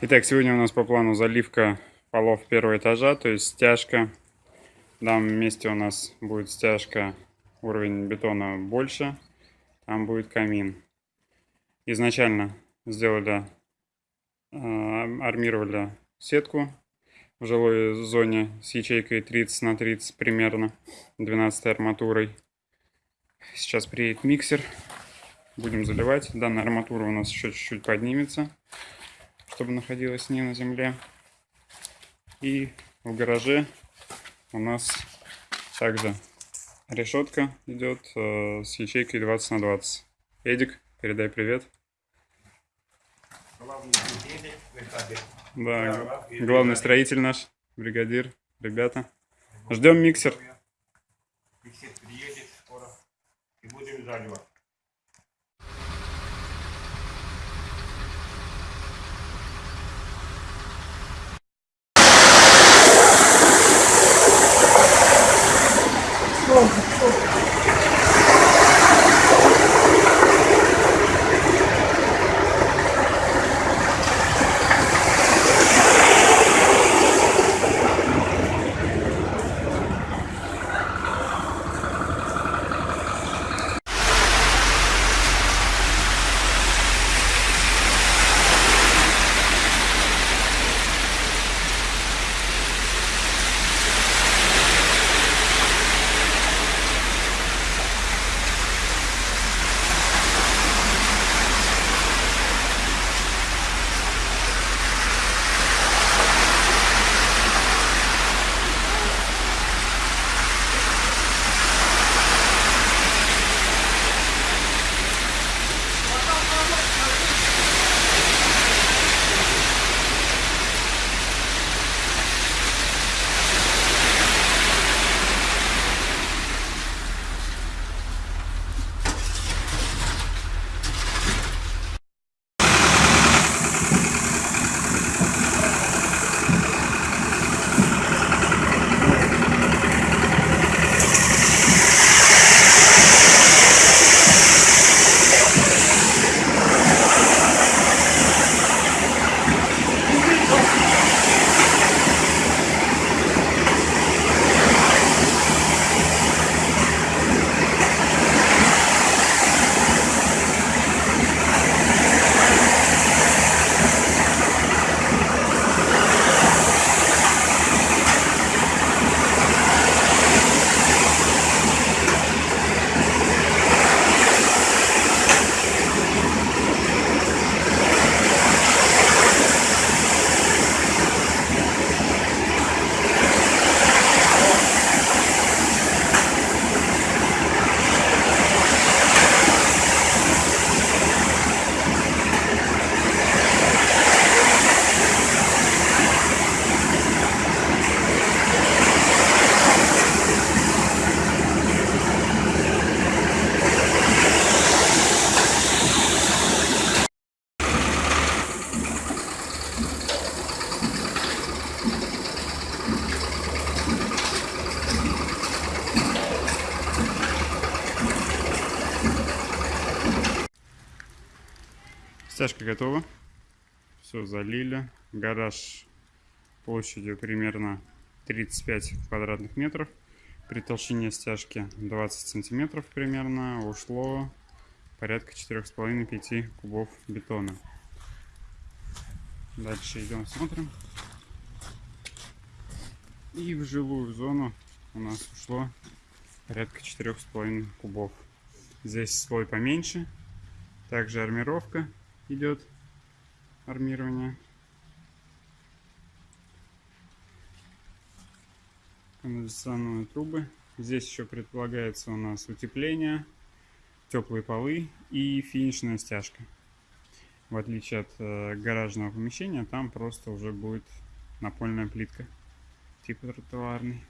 Итак, сегодня у нас по плану заливка полов первого этажа, то есть стяжка. В данном месте у нас будет стяжка, уровень бетона больше, там будет камин. Изначально сделали, э, армировали сетку в жилой зоне с ячейкой 30 на 30 примерно, 12 арматурой. Сейчас приедет миксер, будем заливать. Данная арматура у нас еще чуть-чуть поднимется чтобы находилась не на земле. И в гараже у нас также решетка идет э, с ячейкой 20 на 20. Эдик, передай привет. Да, главный строитель наш, бригадир, ребята. Ждем миксер. Миксер приедет скоро и будем заливать. Стяжка готова. Все залили. Гараж площадью примерно 35 квадратных метров. При толщине стяжки 20 сантиметров примерно ушло порядка 4,5-5 кубов бетона. Дальше идем смотрим. И в жилую зону у нас ушло порядка 4,5 кубов. Здесь слой поменьше. Также армировка идет армирование. Канализационные трубы. Здесь еще предполагается у нас утепление, теплые полы и финишная стяжка. В отличие от э, гаражного помещения, там просто уже будет напольная плитка, типа тротуарный.